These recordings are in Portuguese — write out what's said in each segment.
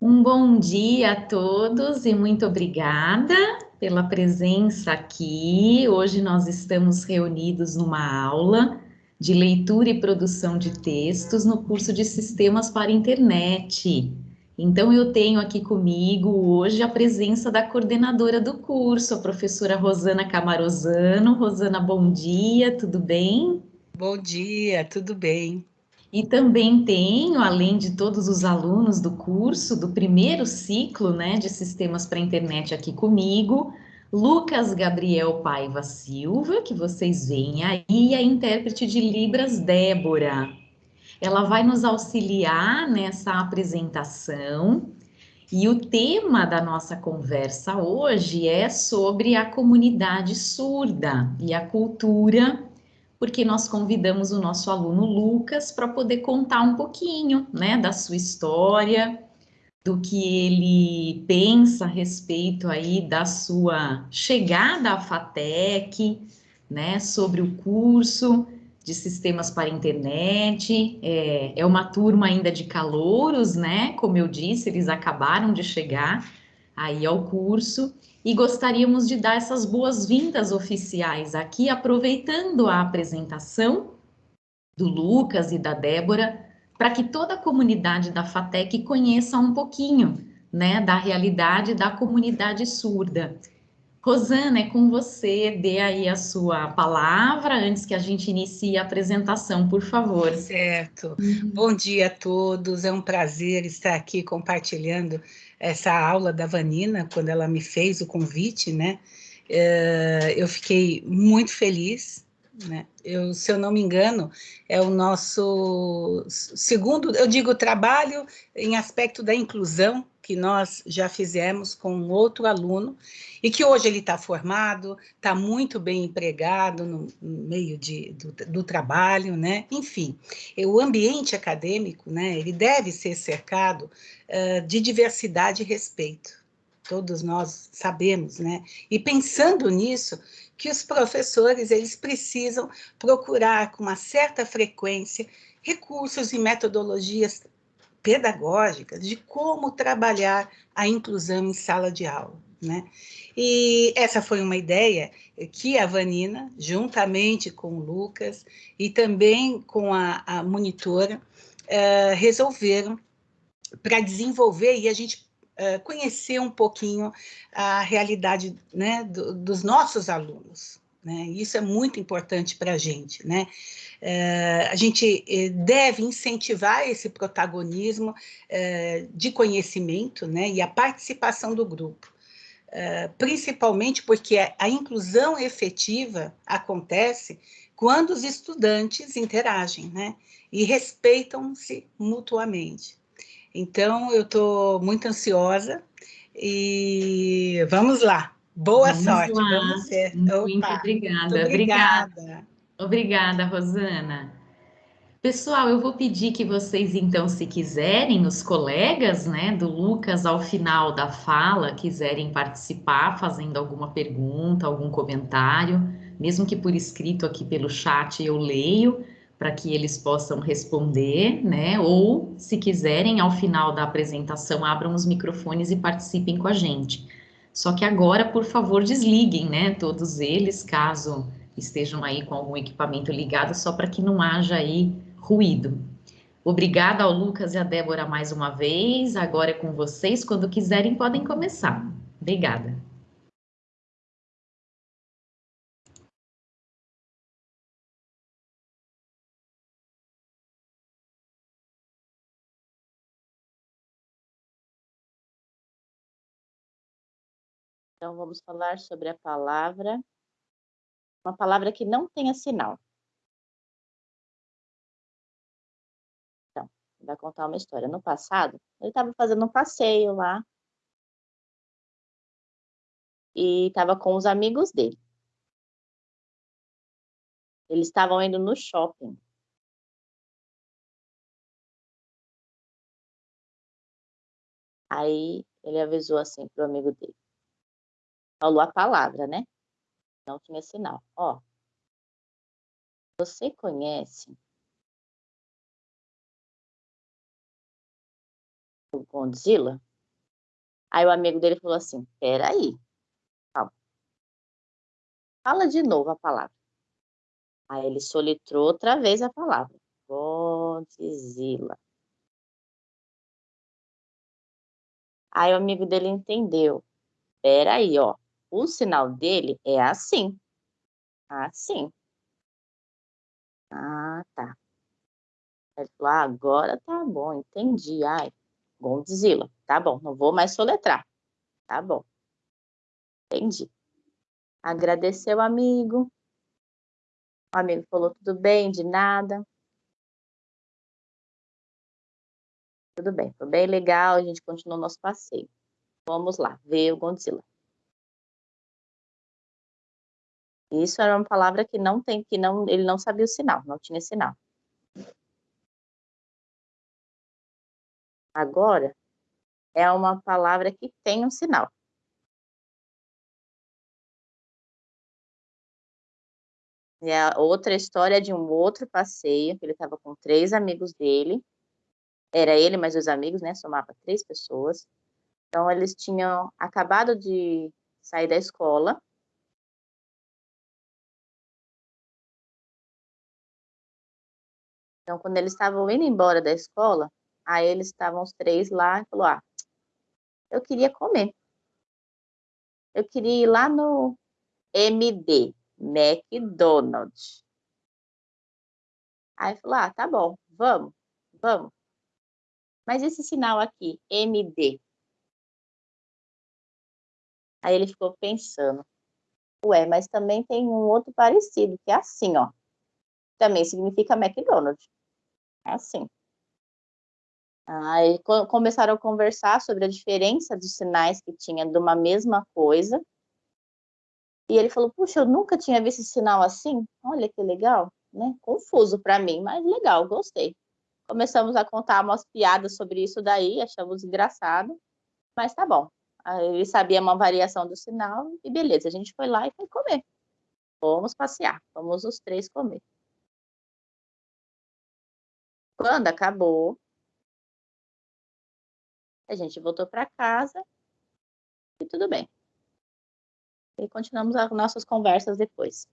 Um bom dia a todos e muito obrigada pela presença aqui. Hoje nós estamos reunidos numa aula de leitura e produção de textos no curso de Sistemas para Internet. Então eu tenho aqui comigo hoje a presença da coordenadora do curso, a professora Rosana Camarosano. Rosana, bom dia, tudo bem? Bom dia, tudo bem. E também tenho, além de todos os alunos do curso, do primeiro ciclo né, de sistemas para internet aqui comigo, Lucas Gabriel Paiva Silva, que vocês veem aí, e a intérprete de Libras Débora. Ela vai nos auxiliar nessa apresentação. E o tema da nossa conversa hoje é sobre a comunidade surda e a cultura porque nós convidamos o nosso aluno Lucas para poder contar um pouquinho, né, da sua história, do que ele pensa a respeito aí da sua chegada à FATEC, né, sobre o curso de sistemas para internet, é, é uma turma ainda de calouros, né, como eu disse, eles acabaram de chegar aí ao curso, e gostaríamos de dar essas boas-vindas oficiais aqui, aproveitando a apresentação do Lucas e da Débora, para que toda a comunidade da FATEC conheça um pouquinho né, da realidade da comunidade surda. Rosana, é com você, dê aí a sua palavra antes que a gente inicie a apresentação, por favor. Certo. Uhum. Bom dia a todos, é um prazer estar aqui compartilhando essa aula da Vanina, quando ela me fez o convite, né? É, eu fiquei muito feliz, né? Eu, se eu não me engano, é o nosso segundo, eu digo, trabalho em aspecto da inclusão, que nós já fizemos com outro aluno, e que hoje ele está formado, está muito bem empregado no, meio de, do, do, trabalho, né? Enfim, o ambiente acadêmico, né, ele deve ser cercado uh, de diversidade e respeito. Todos nós sabemos, né? E pensando nisso, que os professores eles precisam procurar com uma certa frequência recursos e metodologias pedagógicas de como trabalhar a inclusão em sala de aula. Né? E essa foi uma ideia que a Vanina, juntamente com o Lucas e também com a, a monitora, uh, resolveram para desenvolver e a gente uh, conhecer um pouquinho a realidade né, do, dos nossos alunos. Né? Isso é muito importante para a gente. Né? A gente eh, deve incentivar esse protagonismo uh, de conhecimento né, e a participação do grupo. Uh, principalmente porque a, a inclusão efetiva acontece quando os estudantes interagem né, e respeitam-se mutuamente. Então, eu estou muito ansiosa e vamos lá. Boa vamos sorte para você. Muito Opa, obrigada. Muito obrigada. obrigada. Obrigada, Rosana. Pessoal, eu vou pedir que vocês, então, se quiserem, os colegas, né, do Lucas, ao final da fala, quiserem participar, fazendo alguma pergunta, algum comentário, mesmo que por escrito aqui pelo chat eu leio, para que eles possam responder, né, ou, se quiserem, ao final da apresentação, abram os microfones e participem com a gente. Só que agora, por favor, desliguem, né, todos eles, caso estejam aí com algum equipamento ligado, só para que não haja aí ruído. Obrigada ao Lucas e à Débora mais uma vez. Agora é com vocês. Quando quiserem, podem começar. Obrigada. Então, vamos falar sobre a palavra uma palavra que não tenha sinal. Então, vai contar uma história. No passado, ele estava fazendo um passeio lá. E estava com os amigos dele. Eles estavam indo no shopping. Aí ele avisou assim pro amigo dele. Falou a palavra, né? não tinha sinal. Ó, você conhece o Godzilla? Aí o amigo dele falou assim: peraí, calma. Fala de novo a palavra. Aí ele solitrou outra vez a palavra. Godzilla. Aí o amigo dele entendeu. Peraí, ó. O sinal dele é assim. Assim. Ah, tá. Ele falou, ah, agora tá bom, entendi. Ai, Godzilla. Tá bom, não vou mais soletrar. Tá bom. Entendi. Agradeceu o amigo. O amigo falou, tudo bem, de nada. Tudo bem, foi bem legal, a gente continuou nosso passeio. Vamos lá, ver o Godzilla. Isso era uma palavra que não tem, que não, ele não sabia o sinal, não tinha sinal. Agora, é uma palavra que tem um sinal. E a outra história é de um outro passeio, que ele estava com três amigos dele. Era ele mais os amigos, né? Somava três pessoas. Então, eles tinham acabado de sair da escola. Então, quando eles estavam indo embora da escola, aí eles estavam os três lá e falou: Ah, eu queria comer. Eu queria ir lá no MD, McDonald's. Aí falou: Ah, tá bom, vamos, vamos. Mas esse sinal aqui, MD. Aí ele ficou pensando. Ué, mas também tem um outro parecido, que é assim, ó. Também significa McDonald's. Assim. Aí começaram a conversar sobre a diferença dos sinais que tinha de uma mesma coisa. E ele falou: Puxa, eu nunca tinha visto esse sinal assim. Olha que legal, né? Confuso para mim, mas legal, gostei. Começamos a contar umas piadas sobre isso daí, achamos engraçado, mas tá bom. Ele sabia uma variação do sinal e beleza, a gente foi lá e foi comer. Fomos passear, fomos os três comer. Quando acabou, a gente voltou para casa e tudo bem. E continuamos as nossas conversas depois.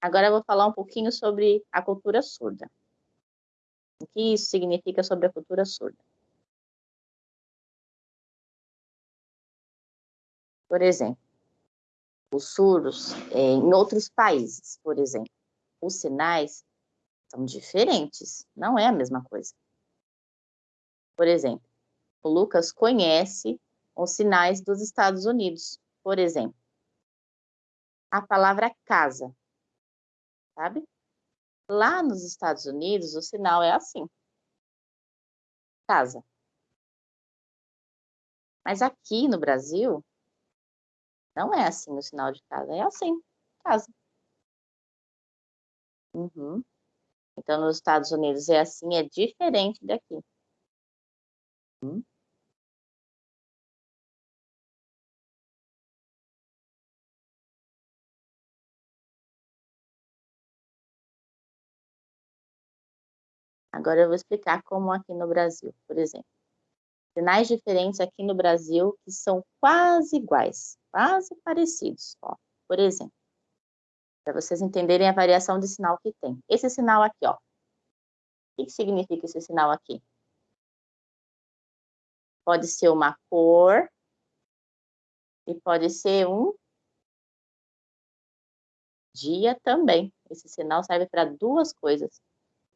Agora eu vou falar um pouquinho sobre a cultura surda. O que isso significa sobre a cultura surda? Por exemplo, os surdos, é, em outros países, por exemplo, os sinais são diferentes, não é a mesma coisa. Por exemplo, o Lucas conhece os sinais dos Estados Unidos, por exemplo. A palavra casa, sabe? Lá nos Estados Unidos, o sinal é assim. Casa. Mas aqui no Brasil, não é assim o sinal de casa, é assim, casa. Uhum. Então, nos Estados Unidos é assim, é diferente daqui. Uhum. Agora eu vou explicar como aqui no Brasil, por exemplo. Sinais diferentes aqui no Brasil que são quase iguais, quase parecidos. Ó, por exemplo, para vocês entenderem a variação de sinal que tem. Esse sinal aqui, ó. O que significa esse sinal aqui? Pode ser uma cor e pode ser um dia também. Esse sinal serve para duas coisas.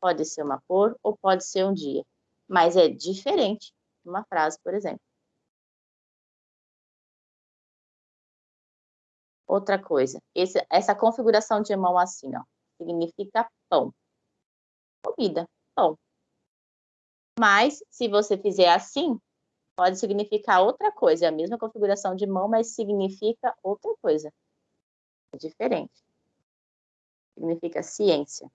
Pode ser uma cor ou pode ser um dia, mas é diferente uma frase, por exemplo. Outra coisa, esse, essa configuração de mão assim, ó, significa pão. Comida, pão. Mas, se você fizer assim, pode significar outra coisa. É a mesma configuração de mão, mas significa outra coisa. É diferente. Significa ciência.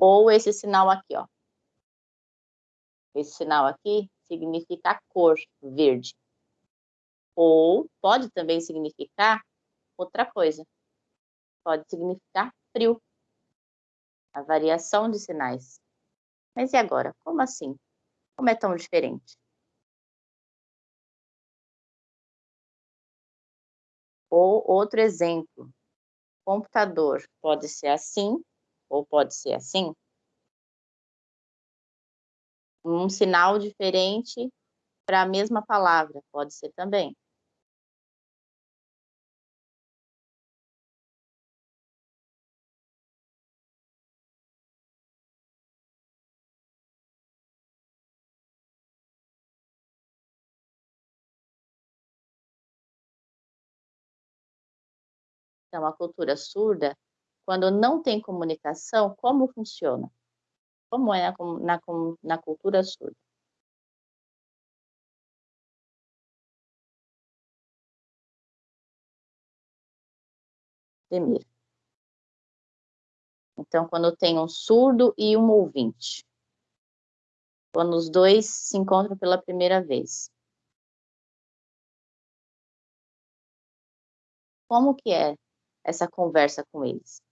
Ou esse sinal aqui, ó. Esse sinal aqui significa cor verde. Ou pode também significar outra coisa. pode significar frio. A variação de sinais. Mas e agora? Como assim? Como é tão diferente? Ou outro exemplo, computador pode ser assim ou pode ser assim. Um sinal diferente para a mesma palavra, pode ser também. Então, a cultura surda, quando não tem comunicação, como funciona? Como é na, na, na cultura surda? Demir. Então, quando tem um surdo e um ouvinte. Quando os dois se encontram pela primeira vez. Como que é essa conversa com eles.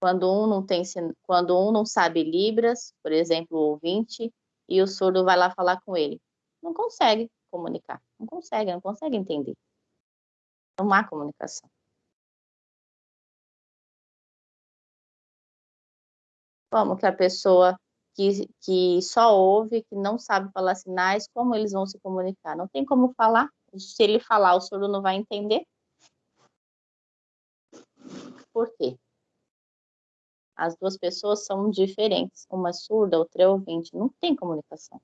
Quando um não tem, quando um não sabe libras, por exemplo, o ouvinte, e o surdo vai lá falar com ele, não consegue comunicar, não consegue, não consegue entender. Não há comunicação. Como que a pessoa que, que só ouve, que não sabe falar sinais, como eles vão se comunicar? Não tem como falar. Se ele falar, o surdo não vai entender. Por quê? As duas pessoas são diferentes, uma é surda, outra é ouvinte, não tem comunicação.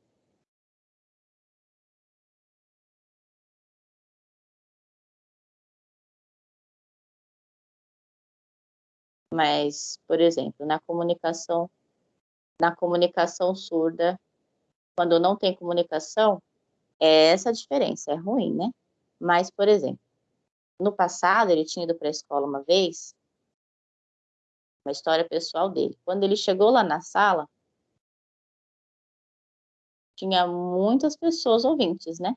Mas, por exemplo, na comunicação, na comunicação surda, quando não tem comunicação, é essa a diferença, é ruim, né? Mas, por exemplo, no passado, ele tinha ido para a escola uma vez, uma história pessoal dele. Quando ele chegou lá na sala, tinha muitas pessoas ouvintes, né?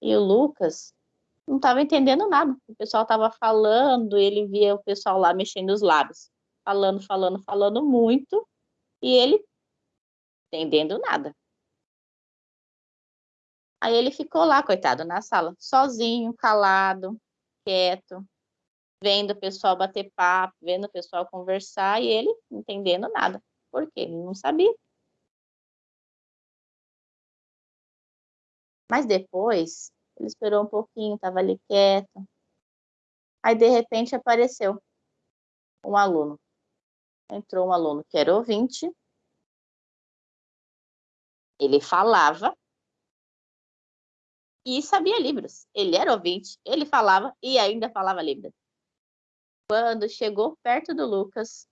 E o Lucas não estava entendendo nada. O pessoal estava falando, ele via o pessoal lá mexendo os lábios, falando, falando, falando muito, e ele entendendo nada. Aí ele ficou lá, coitado, na sala, sozinho, calado, quieto, vendo o pessoal bater papo, vendo o pessoal conversar e ele entendendo nada. Por quê? Ele não sabia. Mas depois, ele esperou um pouquinho, estava ali quieto. Aí, de repente, apareceu um aluno. Entrou um aluno que era ouvinte. Ele falava, e sabia Libras. Ele era ouvinte, ele falava e ainda falava Libras. Quando chegou perto do Lucas,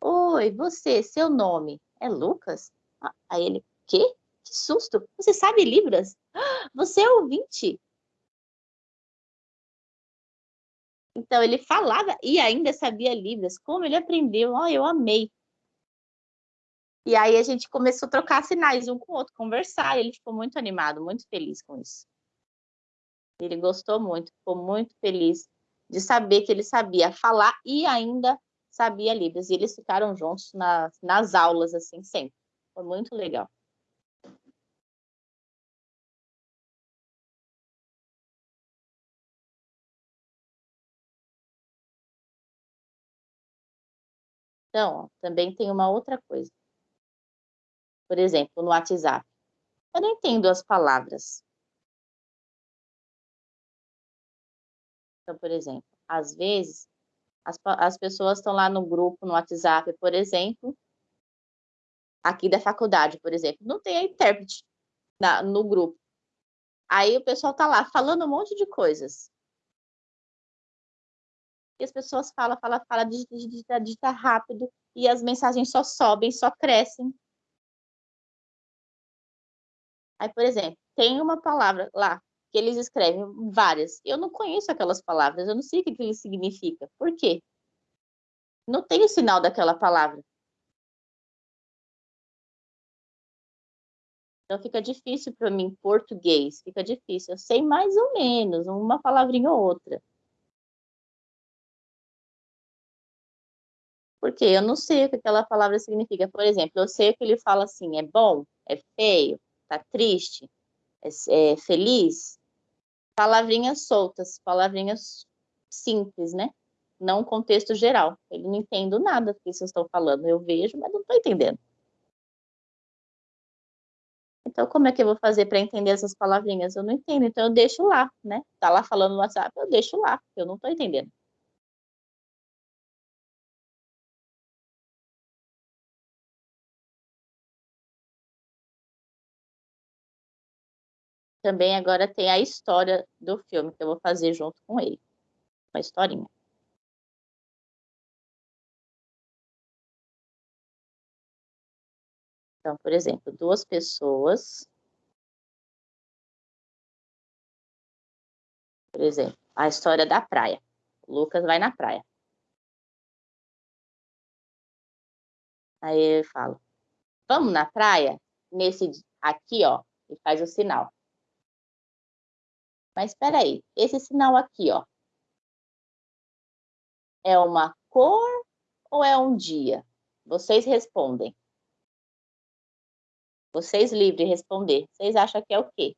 Oi, você, seu nome é Lucas? Ah, aí ele, quê? Que susto! Você sabe Libras? Você é ouvinte? Então ele falava e ainda sabia Libras. Como ele aprendeu? Oh, eu amei. E aí a gente começou a trocar sinais um com o outro, conversar, e ele ficou muito animado, muito feliz com isso. Ele gostou muito, ficou muito feliz de saber que ele sabia falar e ainda sabia Libras. E eles ficaram juntos na, nas aulas, assim, sempre. Foi muito legal. Então, também tem uma outra coisa. Por exemplo, no WhatsApp. Eu não entendo as palavras. Então, por exemplo, às vezes, as, as pessoas estão lá no grupo, no WhatsApp, por exemplo, aqui da faculdade, por exemplo, não tem a intérprete na, no grupo. Aí o pessoal está lá falando um monte de coisas. E as pessoas falam, falam, falam, digita, digita, digita rápido, e as mensagens só sobem, só crescem. Aí, por exemplo, tem uma palavra lá que eles escrevem várias. Eu não conheço aquelas palavras, eu não sei o que aquilo significa. Por quê? Não tem o sinal daquela palavra. Então fica difícil para mim português, fica difícil. Eu sei mais ou menos, uma palavrinha ou outra. Porque eu não sei o que aquela palavra significa. Por exemplo, eu sei que ele fala assim, é bom, é feio, tá triste, é, é feliz. Palavrinhas soltas, palavrinhas simples, né? Não contexto geral. Eu não entendo nada do que vocês estão falando. Eu vejo, mas não estou entendendo. Então, como é que eu vou fazer para entender essas palavrinhas? Eu não entendo, então eu deixo lá, né? Tá lá falando no WhatsApp, eu deixo lá, eu não estou entendendo. Também agora tem a história do filme que eu vou fazer junto com ele. Uma historinha. Então, por exemplo, duas pessoas. Por exemplo, a história da praia. O Lucas vai na praia. Aí eu falo, vamos na praia? Nesse aqui, ó, e faz o sinal. Mas espera aí, esse sinal aqui, ó, é uma cor ou é um dia? Vocês respondem. Vocês livres de responder. Vocês acham que é o quê?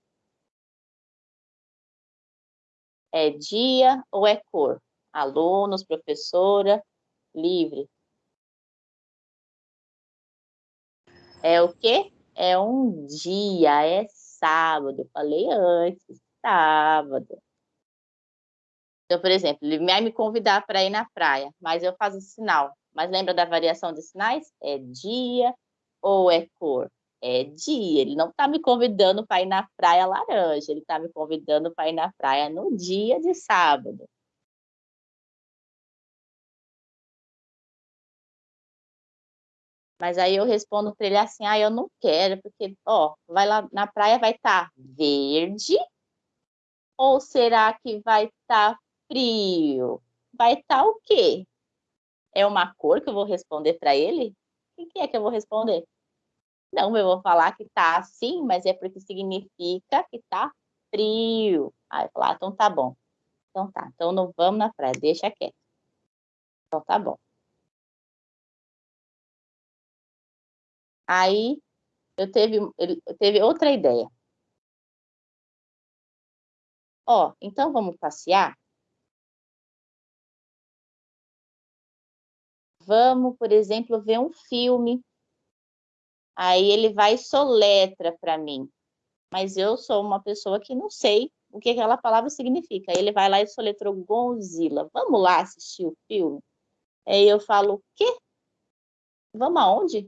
É dia ou é cor? Alunos, professora, livre. É o quê? É um dia, é sábado. Falei antes sábado. Então, por exemplo, ele vai me convidar para ir na praia, mas eu faço sinal. Mas lembra da variação de sinais? É dia ou é cor? É dia. Ele não está me convidando para ir na praia laranja, ele está me convidando para ir na praia no dia de sábado. Mas aí eu respondo para ele assim: ah, eu não quero, porque, ó, vai lá na praia, vai estar tá verde ou será que vai estar tá frio? Vai estar tá o quê? É uma cor que eu vou responder para ele? O que é que eu vou responder? Não, eu vou falar que tá assim, mas é porque significa que tá frio. Aí eu falar, ah, então tá bom. Então tá, então não vamos na praia, deixa quieto. Então tá bom. Aí eu teve, eu teve outra ideia. Ó, então vamos passear? Vamos, por exemplo, ver um filme. Aí ele vai e soletra para mim. Mas eu sou uma pessoa que não sei o que aquela palavra significa. Aí ele vai lá e soletrou Godzilla. Vamos lá assistir o filme? Aí eu falo, o quê? Vamos aonde?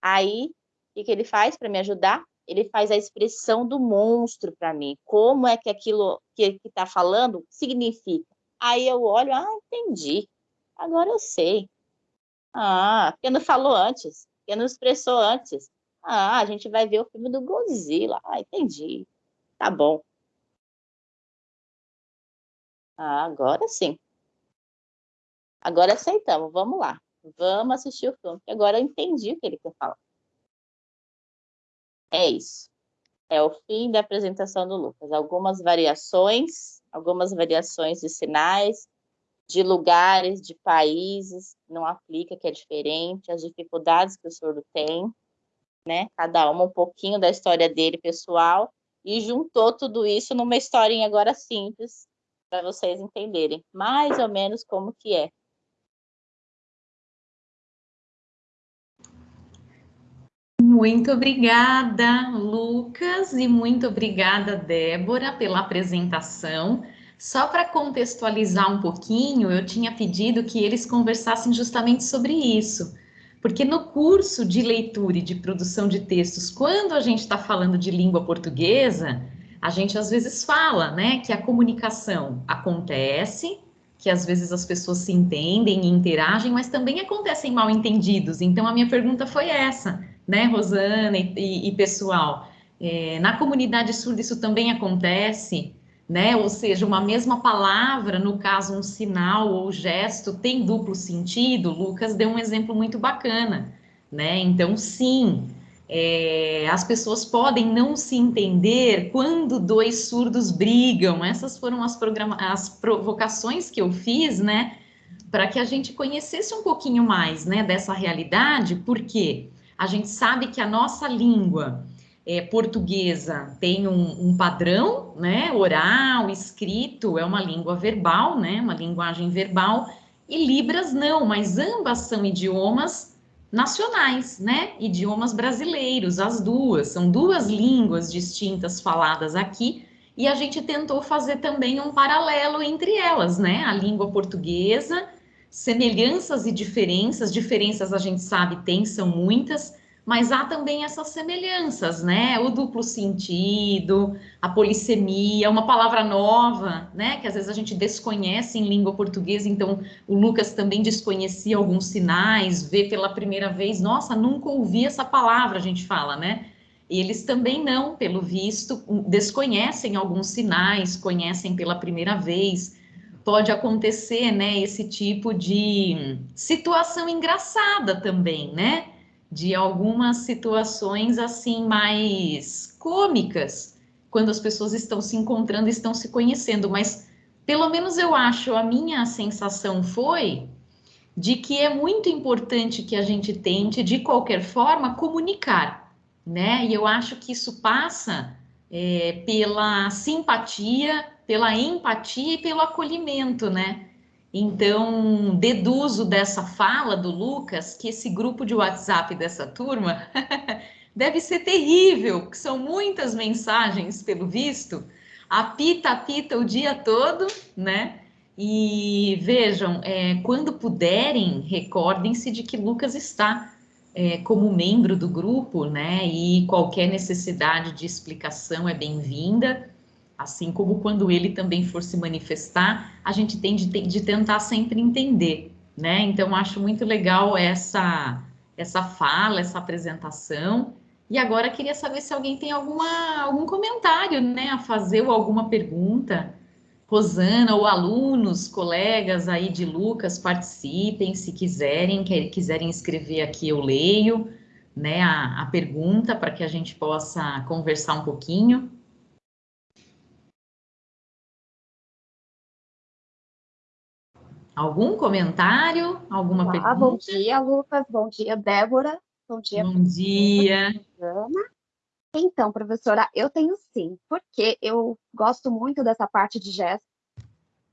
Aí, o que, que ele faz para me ajudar? Ele faz a expressão do monstro para mim. Como é que aquilo que ele está falando significa? Aí eu olho, ah, entendi. Agora eu sei. Ah, porque não falou antes, porque não expressou antes. Ah, a gente vai ver o filme do Godzilla. Ah, entendi. Tá bom. Ah, agora sim. Agora aceitamos, vamos lá. Vamos assistir o filme, porque agora eu entendi o que ele quer falar. É isso. É o fim da apresentação do Lucas. Algumas variações, algumas variações de sinais, de lugares, de países, não aplica, que é diferente, as dificuldades que o surdo tem, né? Cada uma um pouquinho da história dele pessoal, e juntou tudo isso numa historinha agora simples, para vocês entenderem mais ou menos como que é. Muito obrigada, Lucas, e muito obrigada, Débora, pela apresentação. Só para contextualizar um pouquinho, eu tinha pedido que eles conversassem justamente sobre isso, porque no curso de leitura e de produção de textos, quando a gente está falando de língua portuguesa, a gente às vezes fala, né, que a comunicação acontece, que às vezes as pessoas se entendem e interagem, mas também acontecem mal entendidos. Então a minha pergunta foi essa né, Rosana e, e, e pessoal? É, na comunidade surda isso também acontece, né? Ou seja, uma mesma palavra, no caso um sinal ou gesto, tem duplo sentido. Lucas deu um exemplo muito bacana, né? Então, sim, É, as pessoas podem não se entender quando dois surdos brigam. Essas foram as, as provocações que eu fiz, né? Para que a gente conhecesse um pouquinho mais, né, dessa realidade, porque a gente sabe que a nossa língua é, portuguesa tem um, um, padrão, né, oral, escrito, é uma língua verbal, né, uma linguagem verbal, e Libras não, mas ambas são idiomas nacionais, né? Idiomas brasileiros, as duas, são duas línguas distintas faladas aqui, e a gente tentou fazer também um paralelo entre elas, né? A língua portuguesa, semelhanças e diferenças, diferenças a gente sabe tem, são muitas, mas há também essas semelhanças, né? O duplo sentido, a polissemia, uma palavra nova, né? Que às vezes a gente desconhece em língua portuguesa, então o Lucas também desconhecia alguns sinais, vê pela primeira vez, nossa, nunca ouvi essa palavra, a gente fala, né? Eles também não, pelo visto, desconhecem alguns sinais, conhecem pela primeira vez. Pode acontecer, né, esse tipo de situação engraçada também, né? de algumas situações assim mais cômicas, quando as pessoas estão se encontrando, estão se conhecendo, mas pelo menos eu acho, a minha sensação foi de que é muito importante que a gente tente, de qualquer forma, comunicar, né? E eu acho que isso passa é, pela simpatia, pela empatia e pelo acolhimento, né? Então, deduzo dessa fala do Lucas que esse grupo de WhatsApp dessa turma deve ser terrível, porque são muitas mensagens, pelo visto, apita, apita o dia todo, né? E vejam, é, quando puderem, recordem-se de que Lucas está é, como membro do grupo, né? E qualquer necessidade de explicação é bem-vinda. Assim como quando ele também for se manifestar, a gente tem de, de tentar sempre entender, né? Então, acho muito legal essa, essa fala, essa apresentação. E agora queria saber se alguém tem alguma, algum comentário, né, a fazer ou alguma pergunta. Rosana ou alunos, colegas aí de Lucas, participem, se quiserem, que, quiserem escrever aqui, eu leio, né, a, a pergunta para que a gente possa conversar um pouquinho. Algum comentário? Alguma Olá, pergunta? Bom dia, Lucas. Bom dia, Débora. Bom dia. Bom dia. Ana. Então, professora, eu tenho sim, porque eu gosto muito dessa parte de gestos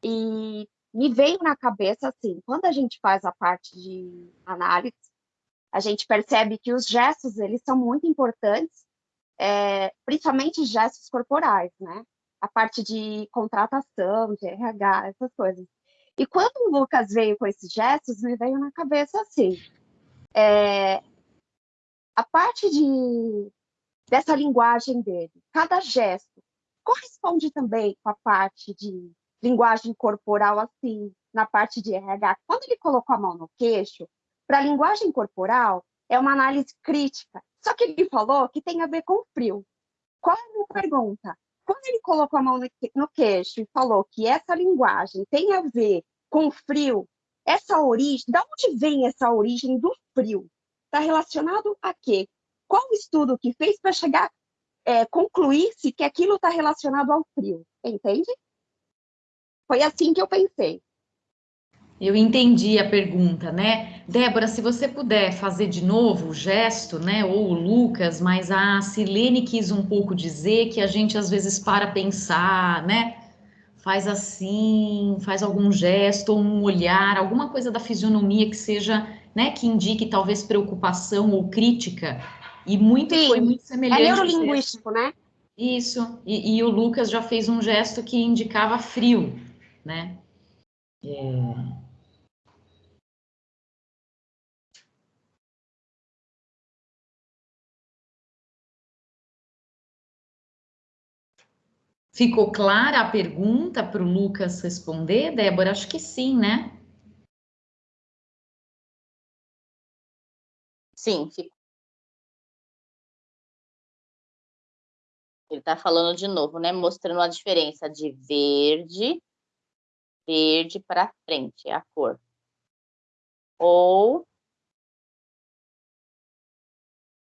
e me veio na cabeça assim, quando a gente faz a parte de análise, a gente percebe que os gestos, eles são muito importantes, é, principalmente gestos corporais, né? A parte de contratação, de RH, essas coisas. E quando o Lucas veio com esses gestos, me veio na cabeça assim, é, a parte de, dessa linguagem dele, cada gesto, corresponde também com a parte de linguagem corporal, assim, na parte de RH. Quando ele colocou a mão no queixo, para a linguagem corporal, é uma análise crítica. Só que ele falou que tem a ver com frio. Qual é a minha pergunta? Quando ele colocou a mão no queixo e falou que essa linguagem tem a ver com frio, essa origem, da onde vem essa origem do frio? Está relacionado a quê? Qual o estudo que fez para chegar, é, concluir-se que aquilo está relacionado ao frio? Entende? Foi assim que eu pensei. Eu entendi a pergunta, né? Débora, se você puder fazer de novo o gesto, né? Ou o Lucas, mas a Silene quis um pouco dizer que a gente às vezes para pensar, né? Faz assim, faz algum gesto, ou um olhar, alguma coisa da fisionomia que seja, né? Que indique talvez preocupação ou crítica. E muito Sim, foi muito semelhante. É neurolinguístico, né? Isso. E, e, o Lucas já fez um gesto que indicava frio, né? É... Ficou clara a pergunta para o Lucas responder, Débora? Acho que sim, né? Sim, ficou. Ele está falando de novo, né? Mostrando a diferença de verde, verde para frente, é a cor. Ou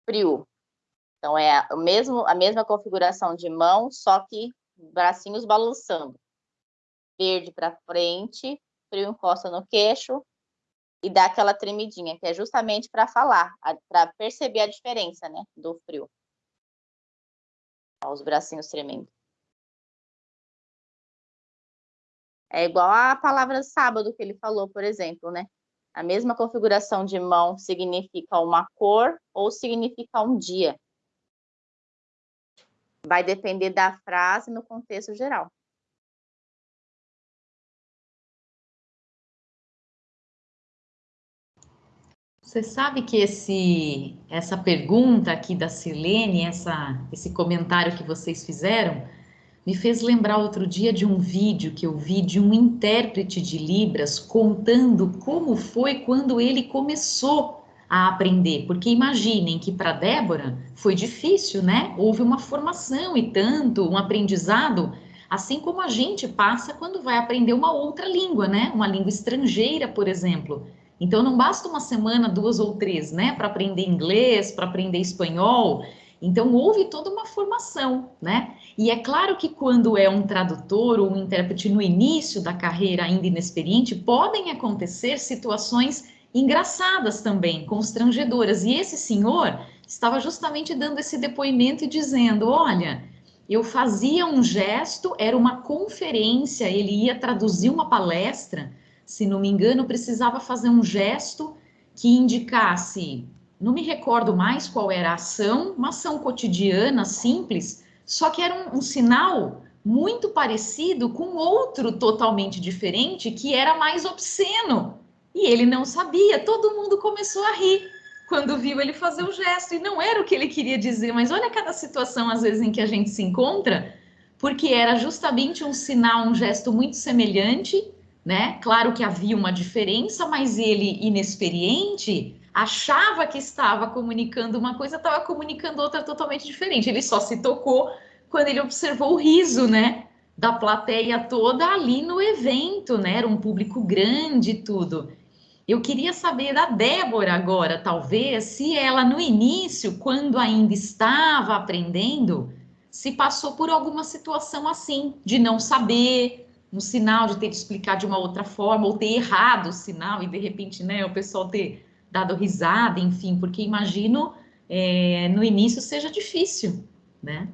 frio. Então, é o mesmo, a mesma configuração de mão, só que bracinhos balançando. Verde para frente, frio encosta no queixo e dá aquela tremidinha, que é justamente para falar, para perceber a diferença, né, do frio. Ó, os bracinhos tremendo. É igual a palavra sábado que ele falou, por exemplo, né? A mesma configuração de mão significa uma cor ou significa um dia. Vai depender da frase no contexto geral. Você sabe que esse, essa pergunta aqui da Silene, essa, esse comentário que vocês fizeram, me fez lembrar outro dia de um vídeo que eu vi de um intérprete de Libras contando como foi quando ele começou a aprender. Porque imaginem que para Débora foi difícil, né? Houve uma formação e tanto, um aprendizado, assim como a gente passa quando vai aprender uma outra língua, né? Uma língua estrangeira, por exemplo. Então não basta uma semana, duas ou três, né, para aprender inglês, para aprender espanhol. Então houve toda uma formação, né? E é claro que quando é um tradutor ou um intérprete no início da carreira ainda inexperiente, podem acontecer situações engraçadas também, constrangedoras. E esse senhor estava justamente dando esse depoimento e dizendo: olha, eu fazia um gesto, era uma conferência, ele ia traduzir uma palestra, se não me engano, precisava fazer um gesto que indicasse não me recordo mais qual era a ação, uma ação cotidiana, simples, só que era um, um sinal muito parecido com outro totalmente diferente, que era mais obsceno. E ele não sabia, todo mundo começou a rir quando viu ele fazer o gesto, e não era o que ele queria dizer, mas olha cada situação, às vezes, em que a gente se encontra, porque era justamente um sinal, um gesto muito semelhante, né? Claro que havia uma diferença, mas ele, inexperiente, achava que estava comunicando uma coisa, estava comunicando outra totalmente diferente. Ele só se tocou quando ele observou o riso, né? Da plateia toda ali no evento, né? Era um público grande e tudo. Eu queria saber da Débora agora, talvez, se ela no início, quando ainda estava aprendendo, se passou por alguma situação assim, de não saber, um sinal de ter que explicar de uma outra forma, ou ter errado o sinal, e de repente, né, o pessoal ter dado risada, enfim, porque imagino é, no início seja difícil, né?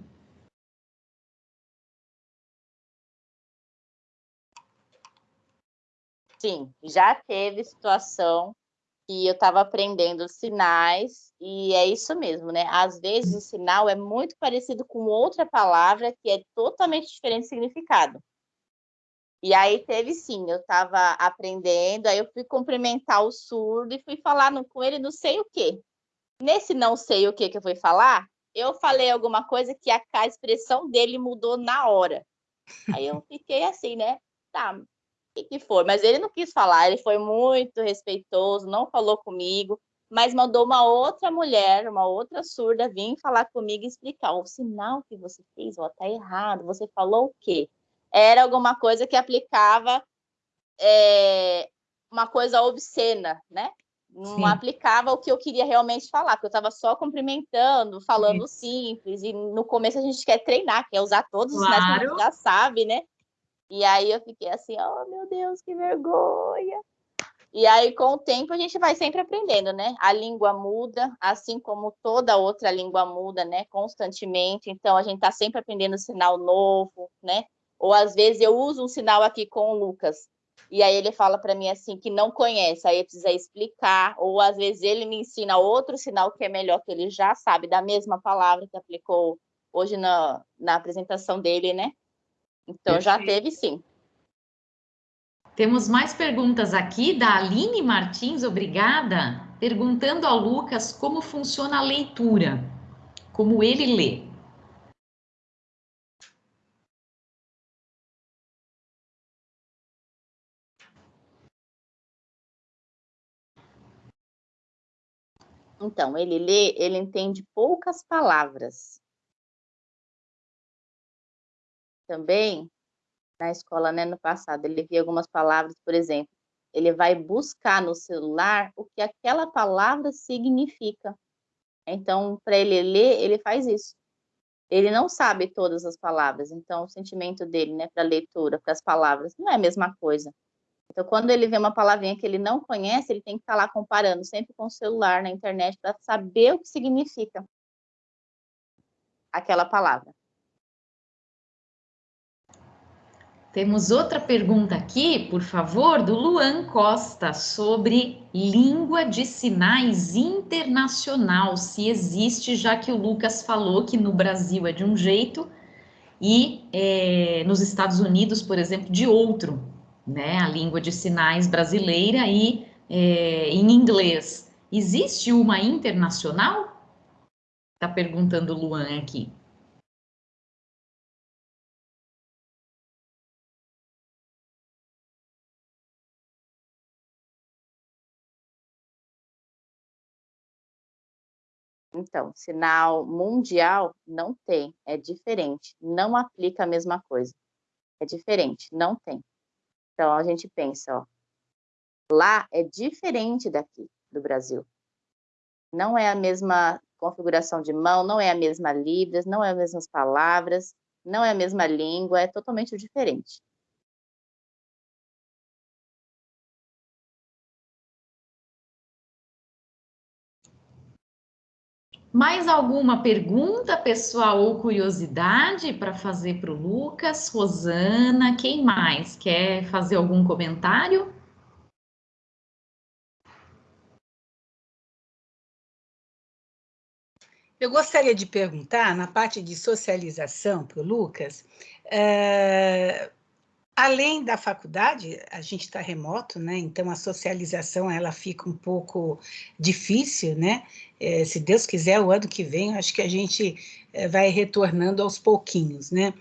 Sim, já teve situação que eu estava aprendendo sinais e é isso mesmo, né? Às vezes o sinal é muito parecido com outra palavra que é totalmente diferente de significado. E aí teve sim, eu estava aprendendo, aí eu fui cumprimentar o surdo e fui falar no, com ele não sei o quê. Nesse não sei o que que eu fui falar, eu falei alguma coisa que a, a expressão dele mudou na hora. Aí eu fiquei assim, né? Tá, que, que foi? Mas ele não quis falar, ele foi muito respeitoso, não falou comigo, mas mandou uma outra mulher, uma outra surda, vir falar comigo e explicar: o sinal que você fez, ó, tá errado, você falou o quê? era alguma coisa que aplicava é, uma coisa obscena, né? Não Sim. aplicava o que eu queria realmente falar, porque eu estava só cumprimentando, falando Sim. simples, e no começo a gente quer treinar, quer usar todos os sinais que a gente já sabe, né? E aí eu fiquei assim, oh meu Deus, que vergonha. E aí, com o tempo, a gente vai sempre aprendendo, né? A língua muda, assim como toda outra língua muda, né? Constantemente. Então, a gente está sempre aprendendo sinal novo, né? Ou às vezes eu uso um sinal aqui com o Lucas, e aí ele fala para mim assim que não conhece, aí precisa explicar, ou às vezes ele me ensina outro sinal que é melhor, que ele já sabe da mesma palavra que aplicou hoje na, na apresentação dele, né? Então já teve sim. Temos mais perguntas aqui da Aline Martins, obrigada, perguntando ao Lucas como funciona a leitura, como ele lê. Então, ele lê, ele entende poucas palavras. Também, na escola, né, no passado, ele via algumas palavras, por exemplo, ele vai buscar no celular o que aquela palavra significa. Então, para ele ler, ele faz isso. Ele não sabe todas as palavras, então o sentimento dele, né, para a leitura, para as palavras, não é a mesma coisa. Então, quando ele vê uma palavrinha que ele não conhece, ele tem que estar lá comparando sempre com o celular na internet para saber o que significa aquela palavra. Temos outra pergunta aqui, por favor, do Luan Costa, sobre língua de sinais internacional, se existe, já que o Lucas falou que no Brasil é de um jeito e é, nos Estados Unidos, por exemplo, de outro, né? A língua de sinais brasileira e é, em inglês. Existe uma internacional? Está perguntando o Luan aqui. Então, sinal mundial não tem, é diferente, não aplica a mesma coisa. É diferente, não tem. Então, a gente pensa, ó, lá é diferente daqui, do Brasil. Não é a mesma configuração de mão, não é a mesma Libras, não é as mesmas palavras, não é a mesma língua, é totalmente diferente. Mais alguma pergunta, pessoal, ou curiosidade para fazer para o Lucas? Rosana, quem mais? Quer fazer algum comentário? Eu gostaria de perguntar, na parte de socialização para o Lucas, é, além da faculdade, a gente está remoto, né? Então a socialização ela fica um pouco difícil, né? É, se Deus quiser, o ano que vem, acho que a gente é, vai retornando aos pouquinhos, né?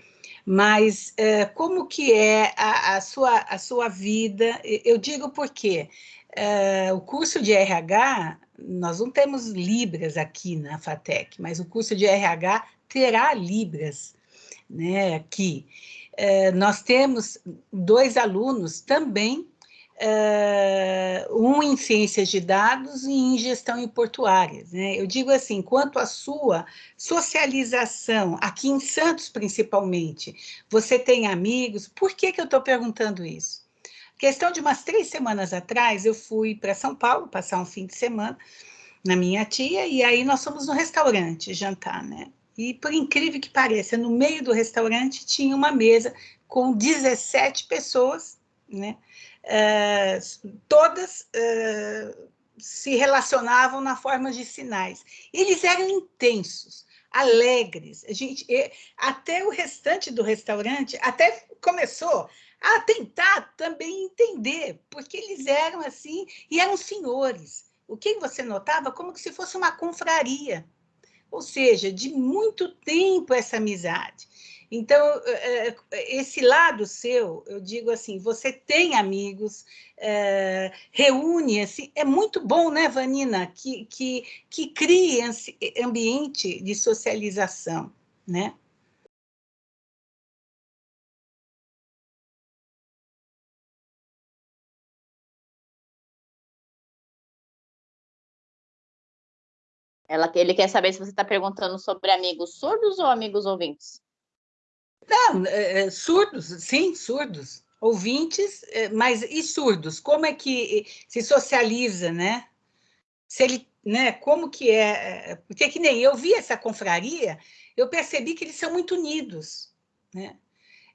Mas é, como que é a, a, sua, a sua vida? Eu digo porque é, o curso de RH, nós não temos Libras aqui na FATEC, mas o curso de RH terá Libras né, aqui. É, nós temos dois alunos também Uh, um em ciências de dados e em gestão em portuárias. Né? Eu digo assim, quanto à sua socialização, aqui em Santos principalmente, você tem amigos? Por que, que eu estou perguntando isso? Questão de umas três semanas atrás, eu fui para São Paulo passar um fim de semana na minha tia, e aí nós fomos no restaurante jantar, né? E por incrível que pareça, no meio do restaurante tinha uma mesa com 17 pessoas, né? Uh, todas uh, se relacionavam na forma de sinais. Eles eram intensos, alegres. A gente, até o restante do restaurante até começou a tentar também entender, porque eles eram assim, e eram senhores. O que você notava? Como se fosse uma confraria. Ou seja, de muito tempo essa amizade. Então, é, é, esse lado seu, eu digo assim, você tem amigos, é, reúne, assim, é muito bom, né, Vanina, que, que, que crie ambiente de socialização, né? Ela, ele quer saber se você está perguntando sobre amigos surdos ou amigos ouvintes. Não, é, é, surdos, sim, surdos. Ouvintes, é, mas e surdos? Como é que se socializa, né? Se ele, né? Como que é? é porque que nem eu vi essa confraria, eu percebi que eles são muito unidos, né?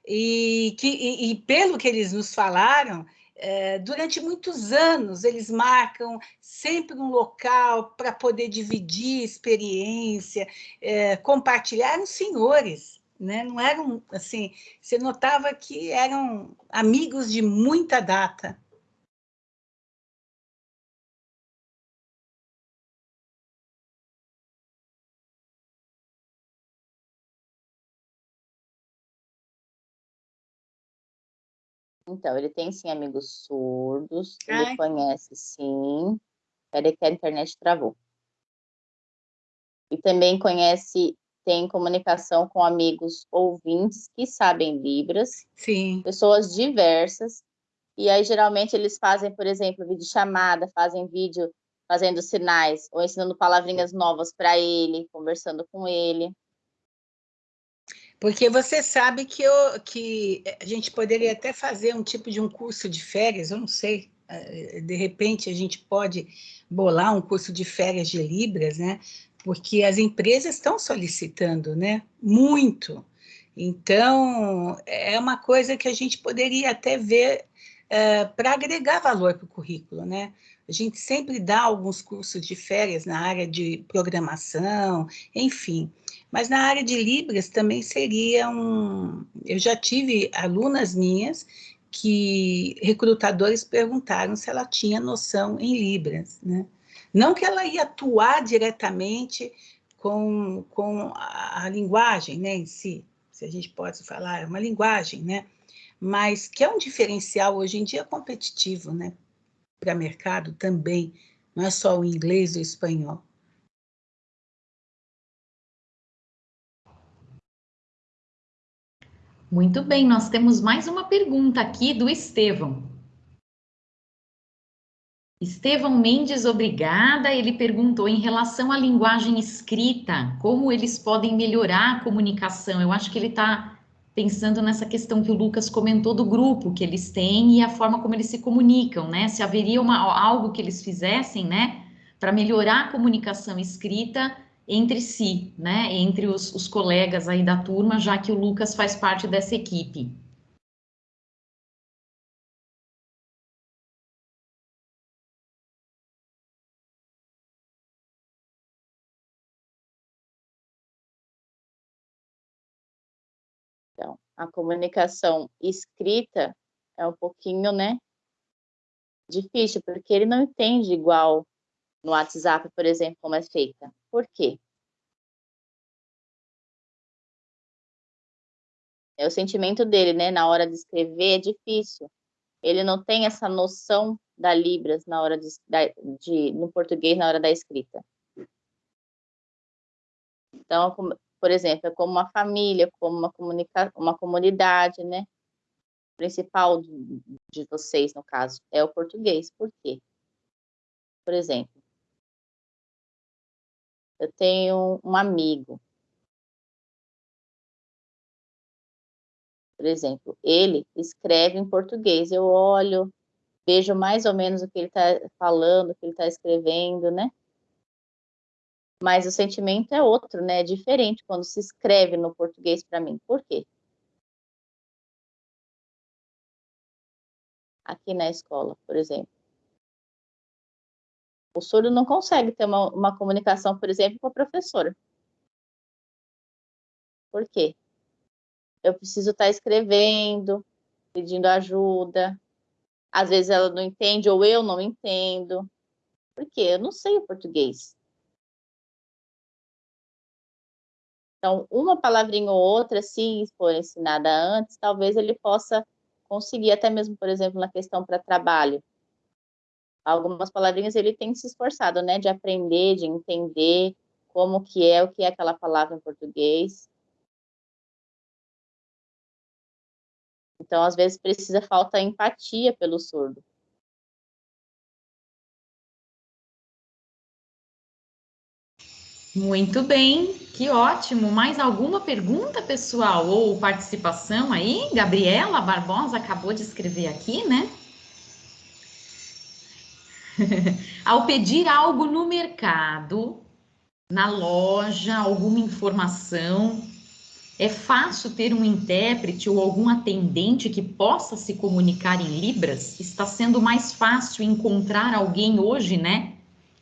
E, que, e, e pelo que eles nos falaram, é, durante muitos anos eles marcam sempre um local para poder dividir experiência, é, compartilhar, eram senhores, né? Não eram assim, você notava que eram amigos de muita data. Então, ele tem sim amigos surdos, Ai. ele conhece sim. Peraí que a internet travou. E também conhece tem comunicação com amigos ouvintes que sabem Libras, Sim. pessoas diversas, e aí geralmente eles fazem, por exemplo, vídeo chamada, fazem vídeo fazendo sinais ou ensinando palavrinhas novas para ele, conversando com ele. Porque você sabe que, eu, que a gente poderia até fazer um tipo de um curso de férias, eu não sei, eh, de repente a gente pode bolar um curso de férias de Libras, né? Porque as empresas estão solicitando, né? Muito. Então, é uma coisa que a gente poderia até ver é, para agregar valor para o currículo, né? A gente sempre dá alguns cursos de férias na área de programação, enfim. Mas na área de Libras também seria um... Eu já tive alunas minhas que recrutadores perguntaram se ela tinha noção em Libras, né? Não que ela ia atuar diretamente com, com a, a linguagem né, em si, se a gente pode falar, é uma linguagem, né? mas que é um diferencial hoje em dia competitivo, né? Para mercado também, não é só o inglês ou o espanhol. Muito bem, nós temos mais uma pergunta aqui do Estevão. Estevão Mendes, obrigada. Ele perguntou em relação à linguagem escrita, como eles podem melhorar a comunicação. Eu acho que ele está pensando nessa questão que o Lucas comentou do grupo que eles têm e a forma como eles se comunicam, né? Se haveria uma, algo que eles fizessem, né, para melhorar a comunicação escrita entre si, né, entre os, os colegas aí da turma, já que o Lucas faz parte dessa equipe. Então, a comunicação escrita é um pouquinho, né, difícil, porque ele não entende igual no WhatsApp, por exemplo, como é feita. Por quê? É o sentimento dele, né, na hora de escrever é difícil. Ele não tem essa noção da Libras na hora de, de no português na hora da escrita. Então, por exemplo, é como uma família, como uma, comunica uma comunidade, né? O principal de vocês, no caso, é o português. Por quê? Por exemplo, eu tenho um amigo. Por exemplo, ele escreve em português. Eu olho, vejo mais ou menos o que ele está falando, o que ele está escrevendo, né? Mas o sentimento é outro, né? É diferente quando se escreve no português para mim. Por quê? Aqui na escola, por exemplo. O surdo não consegue ter uma, uma comunicação, por exemplo, com a professora. Por quê? Eu preciso estar tá escrevendo, pedindo ajuda. Às vezes ela não entende ou eu não entendo. Por quê? Eu não sei o português. Então, uma palavrinha ou outra, se for ensinada antes, talvez ele possa conseguir, até mesmo, por exemplo, na questão para trabalho. Algumas palavrinhas ele tem se esforçado, né, de aprender, de entender como que é, o que é aquela palavra em português. Então, às vezes, precisa falta empatia pelo surdo. Muito bem, que ótimo. Mais alguma pergunta, pessoal, ou participação aí? Gabriela Barbosa acabou de escrever aqui, né? Ao pedir algo no mercado, na loja, alguma informação, é fácil ter um intérprete ou algum atendente que possa se comunicar em Libras? Está sendo mais fácil encontrar alguém hoje, né?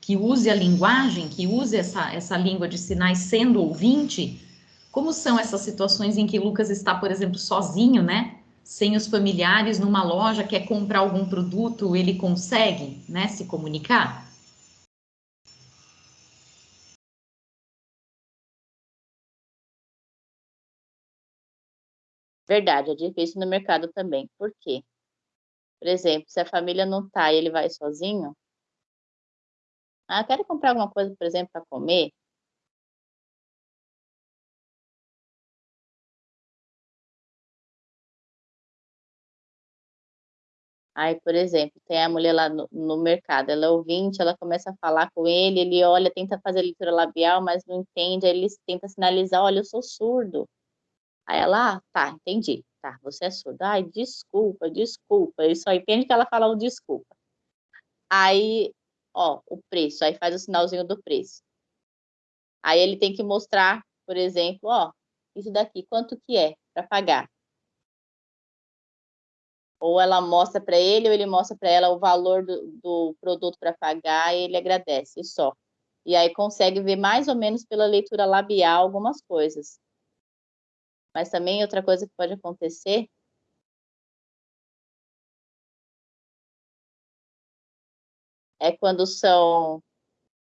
Que use a linguagem, que use essa, essa língua de sinais sendo ouvinte, como são essas situações em que Lucas está, por exemplo, sozinho, né? Sem os familiares numa loja, quer comprar algum produto, ele consegue, né, se comunicar? Verdade, é difícil no mercado também. Por quê? Por exemplo, se a família não está e ele vai sozinho, ah, quero comprar alguma coisa, por exemplo, para comer. Aí, por exemplo, tem a mulher lá no, no, mercado, ela é ouvinte, ela começa a falar com ele, ele olha, tenta fazer leitura labial, mas não entende, aí ele tenta sinalizar, olha, eu sou surdo. Aí ela, ah, tá, entendi, tá, você é surdo. Ai, desculpa, desculpa, ele só entende que ela fala o desculpa. Aí, ó, o preço, aí faz o sinalzinho do preço. Aí ele tem que mostrar, por exemplo, ó, isso daqui, quanto que é para pagar? Ou ela mostra para ele, ou ele mostra para ela o valor do, do produto para pagar e ele agradece, só. E aí consegue ver mais ou menos pela leitura labial algumas coisas. Mas também outra coisa que pode acontecer é quando são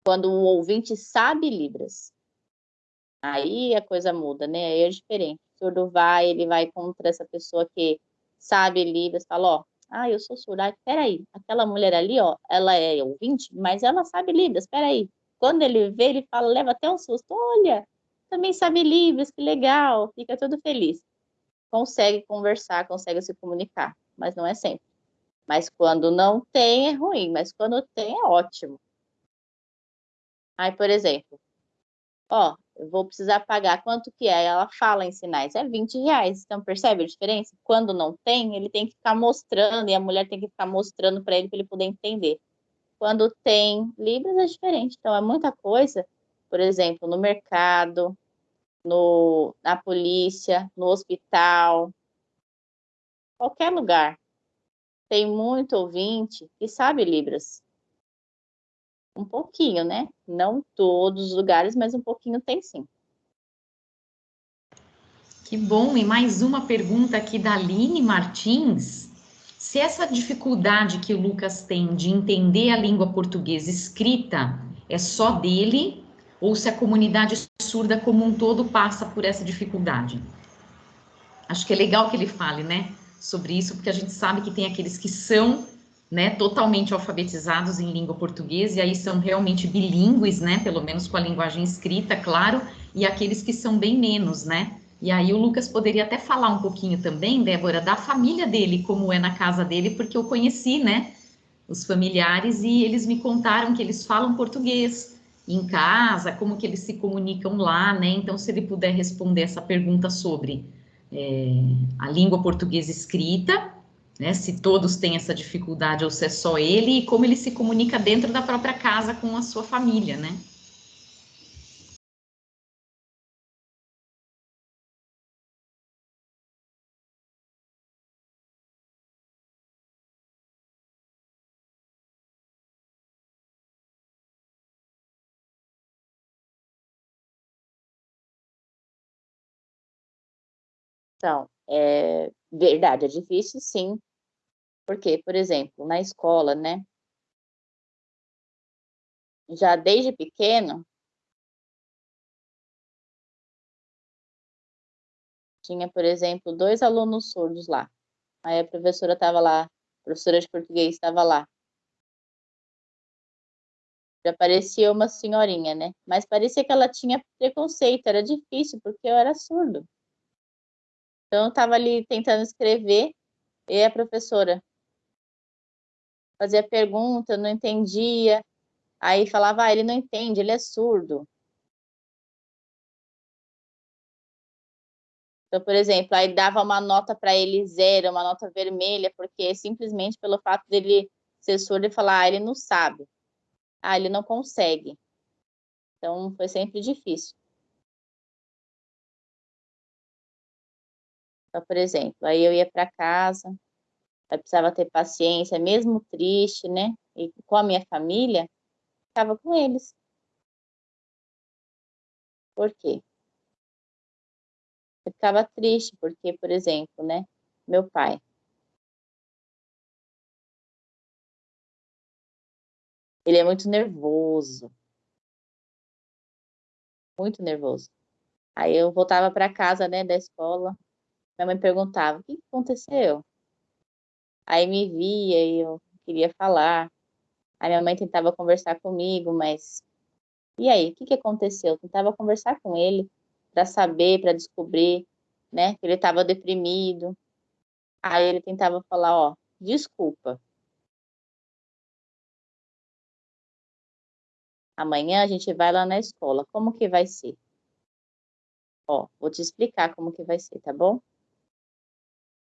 quando o ouvinte sabe Libras. Aí a coisa muda, né? Aí é diferente. O surdo vai, ele vai contra essa pessoa que sabe Libras, fala, ó, ah, eu sou surda. Ah, peraí, aquela mulher ali, ó, ela é ouvinte, mas ela sabe Libras, peraí. Quando ele vê, ele fala, leva até um susto, olha, também sabe Libras, que legal, fica todo feliz. Consegue conversar, consegue se comunicar, mas não é sempre. Mas quando não tem, é ruim, mas quando tem, é ótimo. Aí, por exemplo, ó, eu vou precisar pagar quanto que é? Ela fala em sinais, é 20 reais. Então, percebe a diferença? Quando não tem, ele tem que ficar mostrando, e a mulher tem que ficar mostrando para ele, para ele poder entender. Quando tem Libras, é diferente. Então, é muita coisa, por exemplo, no mercado, no, na polícia, no hospital, qualquer lugar. Tem muito ouvinte que sabe Libras um pouquinho, né? Não todos os lugares, mas um pouquinho tem sim. Que bom! E mais uma pergunta aqui da Aline Martins. Se essa dificuldade que o Lucas tem de entender a língua portuguesa escrita é só dele, ou se a comunidade surda como um todo passa por essa dificuldade? Acho que é legal que ele fale, né, sobre isso, porque a gente sabe que tem aqueles que são né, totalmente alfabetizados em língua portuguesa, e aí são realmente bilíngues, né, pelo menos com a linguagem escrita, claro, e aqueles que são bem menos, né. E aí o Lucas poderia até falar um pouquinho também, Débora, da família dele, como é na casa dele, porque eu conheci, né, os familiares e eles me contaram que eles falam português em casa, como que eles se comunicam lá, né, então se ele puder responder essa pergunta sobre é, a língua portuguesa escrita, né? Se todos têm essa dificuldade ou se é só ele e como ele se comunica dentro da própria casa com a sua família, né? Então, é verdade, é difícil sim. Porque, por exemplo, na escola, né? Já desde pequeno, tinha, por exemplo, dois alunos surdos lá. Aí a professora estava lá, a professora de português estava lá. Já parecia uma senhorinha, né? Mas parecia que ela tinha preconceito, era difícil, porque eu era surdo. Então, eu estava ali tentando escrever, e a professora fazia pergunta, não entendia, aí falava, ah, ele não entende, ele é surdo. Então, por exemplo, aí dava uma nota para ele zero, uma nota vermelha, porque simplesmente pelo fato dele ser surdo e falar, ah, ele não sabe, ah, ele não consegue. Então, foi sempre difícil. Então, por exemplo, aí eu ia para casa, eu precisava ter paciência, mesmo triste, né? E com a minha família, estava com eles. Por quê? Eu ficava triste, porque, por exemplo, né? Meu pai. Ele é muito nervoso. Muito nervoso. Aí eu voltava para casa, né, da escola, minha mãe perguntava: o que aconteceu? Aí me via e eu queria falar. Aí minha mãe tentava conversar comigo, mas e aí, o que, que aconteceu? Eu tentava conversar com ele para saber, para descobrir, né, que ele estava deprimido. Aí ele tentava falar, ó, desculpa. Amanhã a gente vai lá na escola. Como que vai ser? Ó, vou te explicar como que vai ser, tá bom?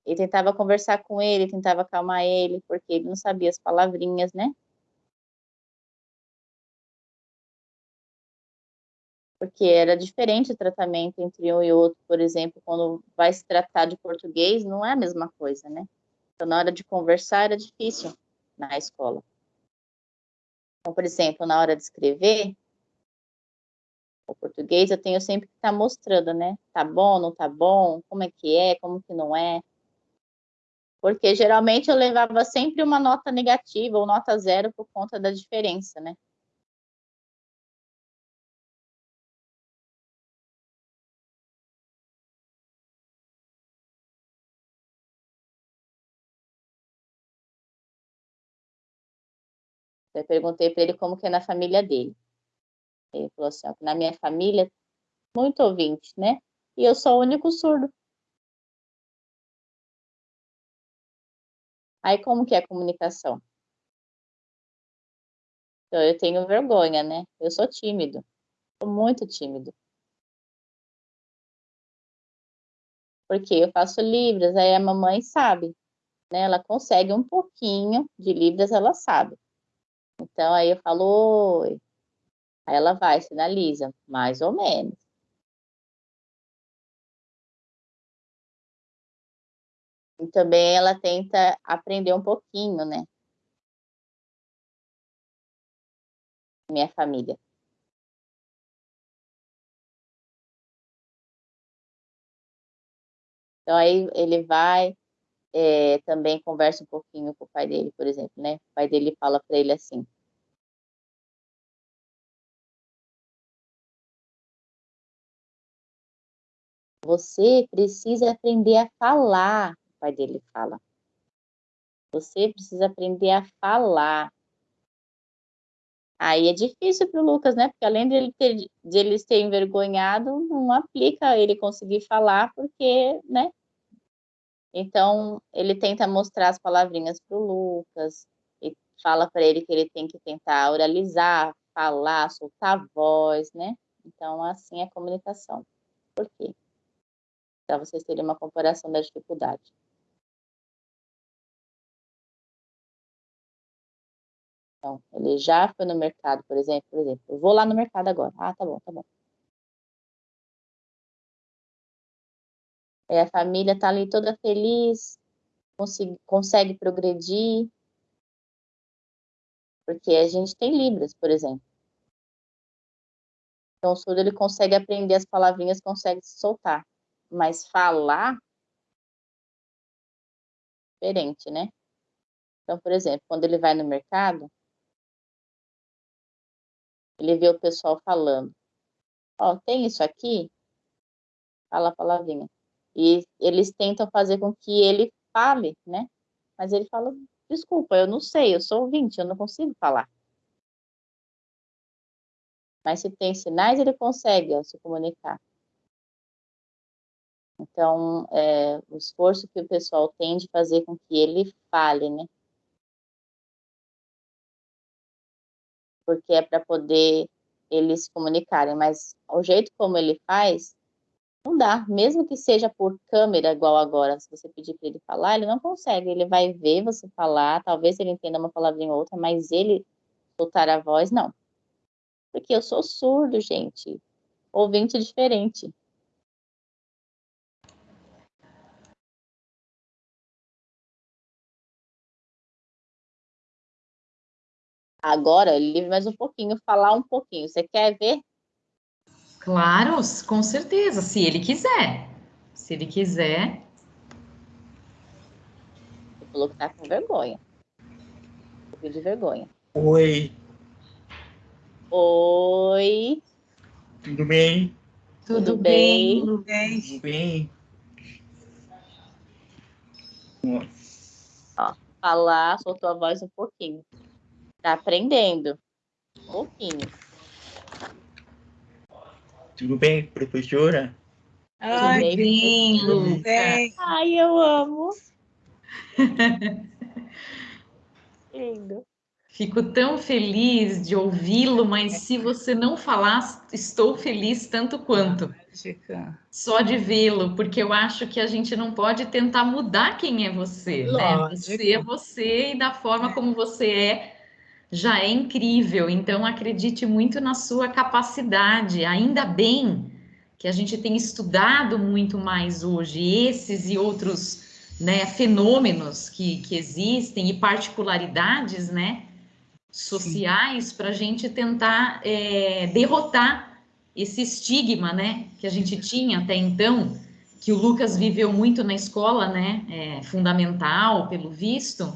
E tentava conversar com ele, tentava acalmar ele, porque ele não sabia as palavrinhas, né? Porque era diferente o tratamento entre um e outro, por exemplo, quando vai se tratar de português, não é a mesma coisa, né? Então, na hora de conversar, era difícil na escola. Então, por exemplo, na hora de escrever, o português, eu tenho sempre que estar tá mostrando, né? Tá bom, não tá bom, como é que é, como que não é. Porque geralmente eu levava sempre uma nota negativa ou nota zero por conta da diferença, né? Eu perguntei para ele como que é na família dele. Ele falou assim, ó, na minha família, muito ouvinte, né? E eu sou o único surdo. Aí como que é a comunicação? Então, eu tenho vergonha, né? Eu sou tímido. Sou muito tímido. Porque eu faço Libras, aí a mamãe sabe, né? Ela consegue um pouquinho de Libras, ela sabe. Então, aí eu falo, oi. Aí ela vai, sinaliza, mais ou menos. E também ela tenta aprender um pouquinho, né? Minha família. Então aí ele vai, é, também conversa um pouquinho com o pai dele, por exemplo, né? O pai dele fala para ele assim: Você precisa aprender a falar, o pai dele fala. Você precisa aprender a falar. Aí é difícil para o Lucas, né? Porque além de ele, ter, de ele ser envergonhado, não aplica ele conseguir falar, porque, né? Então, ele tenta mostrar as palavrinhas para o Lucas, e fala para ele que ele tem que tentar oralizar, falar, soltar a voz, né? Então, assim é a comunicação. Por quê? para vocês terem uma comparação da dificuldade. Então, ele já foi no mercado, por exemplo, por exemplo, eu vou lá no mercado agora. Ah, tá bom, tá bom. É, a família está ali toda feliz, consegue, consegue progredir, porque a gente tem Libras, por exemplo. Então, o surdo ele consegue aprender as palavrinhas, consegue se soltar mas falar diferente, né? Então, por exemplo, quando ele vai no mercado, ele vê o pessoal falando, ó, oh, tem isso aqui? Fala a palavrinha. E eles tentam fazer com que ele fale, né? Mas ele fala, desculpa, eu não sei, eu sou ouvinte, eu não consigo falar. Mas se tem sinais, ele consegue ó, se comunicar. Então, é, o esforço que o pessoal tem de fazer com que ele fale, né? Porque é para poder eles se comunicarem, mas o jeito como ele faz, não dá. Mesmo que seja por câmera, igual agora, se você pedir para ele falar, ele não consegue. Ele vai ver você falar, talvez ele entenda uma palavrinha ou outra, mas ele soltar a voz, não. Porque eu sou surdo, gente. Ouvinte diferente. Agora, ele livre mais um pouquinho, falar um pouquinho. Você quer ver? Claro, com certeza, se ele quiser. Se ele quiser. Ele falou que tá com vergonha. Um de vergonha. Oi. Oi. Tudo bem? Tudo, Tudo bem? Tudo bem. Tudo bem. Ó, falar, soltou a voz um pouquinho. Tá aprendendo. Um pouquinho. Tudo bem, professora? Ai, Tudo bem, Tudo bem. Ai, eu amo. Lindo. Fico tão feliz de ouvi-lo, mas se você não falar, estou feliz tanto quanto. Mágica. Só de vê-lo, porque eu acho que a gente não pode tentar mudar quem é você, né? Lógico. Você é você e da forma como você é já é incrível. Então acredite muito na sua capacidade. Ainda bem que a gente tem estudado muito mais hoje esses e outros né, fenômenos que, que existem e particularidades, né? sociais para a gente tentar é, derrotar esse estigma, né, que a gente tinha até então, que o Lucas viveu muito na escola, né, é, fundamental, pelo visto,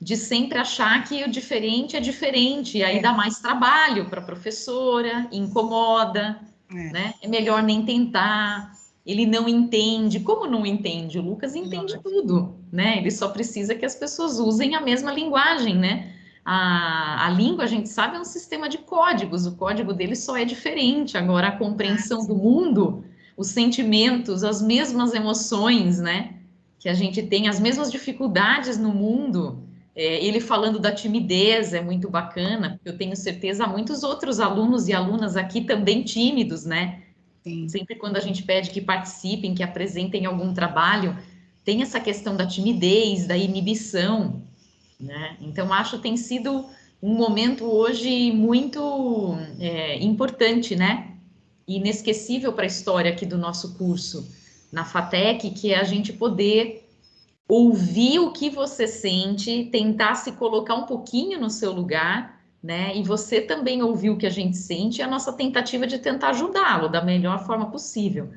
de sempre achar que o diferente é diferente, e aí É. dá mais trabalho para a professora, incomoda, É. né, é melhor nem tentar, ele não entende, como não entende? O Lucas entende Lógico. tudo, né, ele só precisa que as pessoas usem a mesma linguagem, né, a, a língua, a gente sabe, é um sistema de códigos, o código dele só é diferente. Agora, a compreensão do mundo, os sentimentos, as mesmas emoções, né? Que a gente tem, as mesmas dificuldades no mundo. É, ele falando da timidez é muito bacana, eu tenho certeza há muitos outros alunos e alunas aqui também tímidos, né? Sim. Sempre quando a gente pede que participem, que apresentem algum trabalho, tem essa questão da timidez, da inibição, né? Então, acho que tem sido um momento hoje muito é, importante, né? Inesquecível para a história aqui do nosso curso na FATEC, que é a gente poder ouvir o que você sente, tentar se colocar um pouquinho no seu lugar, né? E você também ouvir o que a gente sente, e a nossa tentativa de tentar ajudá-lo da melhor forma possível,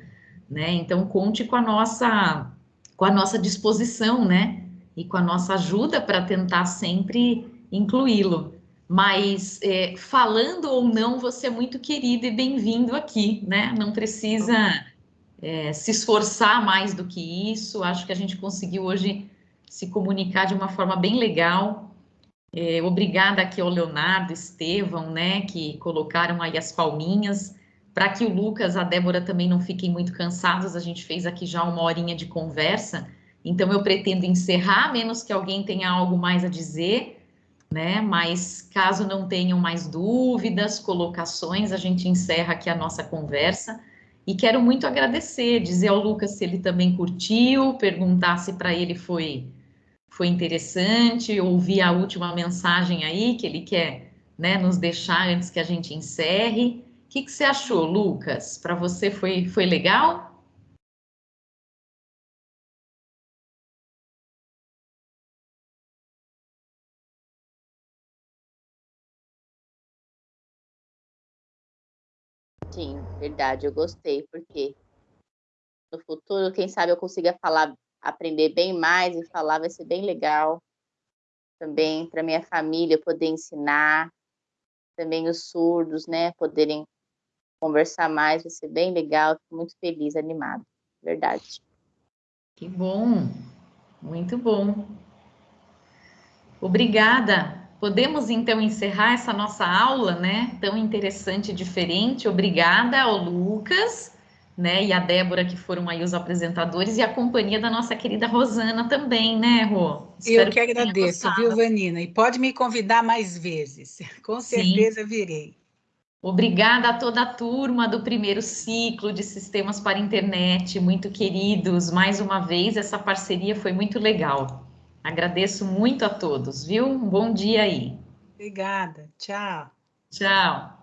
né? Então, conte com a nossa, com a nossa disposição, né? e com a nossa ajuda para tentar sempre incluí-lo. Mas é, falando ou não, você é muito querido e bem-vindo aqui, né? Não precisa é, se esforçar mais do que isso. Acho que a gente conseguiu hoje se comunicar de uma forma bem legal. É, obrigada aqui ao Leonardo, Estevão, né? Que colocaram aí as palminhas. Para que o Lucas, a Débora também não fiquem muito cansados, a gente fez aqui já uma horinha de conversa. Então, eu pretendo encerrar, menos que alguém tenha algo mais a dizer, né? Mas caso não tenham mais dúvidas, colocações, a gente encerra aqui a nossa conversa. E quero muito agradecer, dizer ao Lucas se ele também curtiu, perguntar se para ele foi, foi interessante, ouvir a última mensagem aí que ele quer né, nos deixar antes que a gente encerre. O que, que você achou, Lucas? Para você foi, foi legal? Verdade, eu gostei, porque no futuro, quem sabe eu consiga falar, aprender bem mais e falar, vai ser bem legal. Também para minha família poder ensinar, também os surdos, né, poderem conversar mais, vai ser bem legal. Fico muito feliz, animado, verdade. Que bom, muito bom. Obrigada. Podemos então encerrar essa nossa aula, né? Tão interessante e diferente. Obrigada ao Lucas, né? E a Débora, que foram aí os apresentadores, e a companhia da nossa querida Rosana também, né, Rô? Eu Espero que tenha agradeço, gostado. viu, Vanina? E pode me convidar mais vezes. Com Sim. certeza virei. Obrigada a toda a turma do primeiro ciclo de Sistemas para Internet, muito queridos. Mais uma vez, essa parceria foi muito legal. Agradeço muito a todos, viu? Um bom dia aí. Obrigada. Tchau. Tchau.